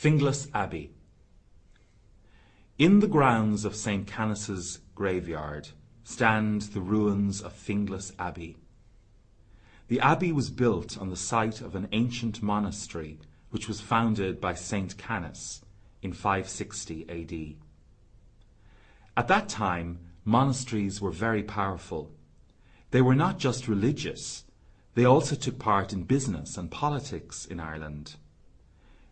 Finglas Abbey In the grounds of St. Canice's graveyard stand the ruins of Finglas Abbey. The abbey was built on the site of an ancient monastery which was founded by St. Canice in 560 AD. At that time, monasteries were very powerful. They were not just religious, they also took part in business and politics in Ireland.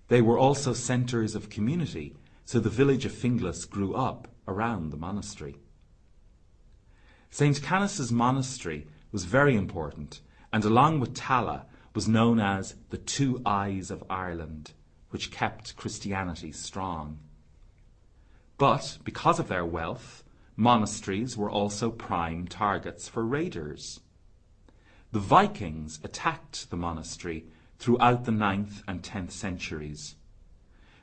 They were also centres of community, so the village of Finglas grew up around the monastery. St. Canice's monastery was very important, and along with Tallaght was known as the Two Eyes of Ireland, which kept Christianity strong. But because of their wealth, monasteries were also prime targets for raiders. The Vikings attacked the monastery throughout the ninth and tenth centuries.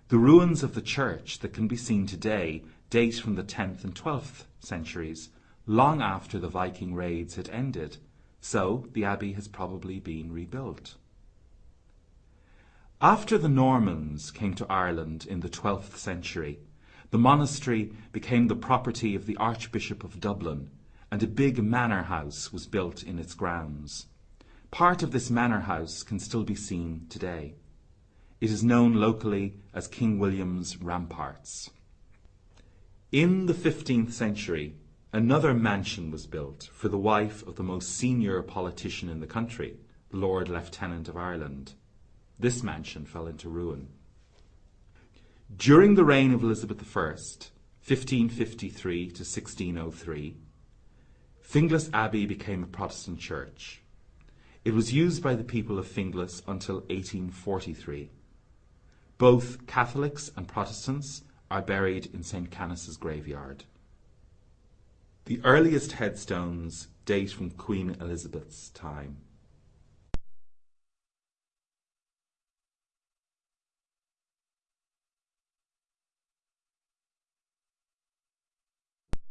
The ruins of the church that can be seen today date from the 10th and 12th centuries, long after the Viking raids had ended, so the abbey has probably been rebuilt. After the Normans came to Ireland in the 12th century, the monastery became the property of the Archbishop of Dublin, and a big manor house was built in its grounds. Part of this manor house can still be seen today. It is known locally as King William's Ramparts. In the 15th century, another mansion was built for the wife of the most senior politician in the country, Lord Lieutenant of Ireland. This mansion fell into ruin. During the reign of Elizabeth I, 1553 to 1603, Finglas Abbey became a Protestant church. It was used by the people of Finglas until 1843. Both Catholics and Protestants are buried in St. Canice's graveyard. The earliest headstones date from Queen Elizabeth's time.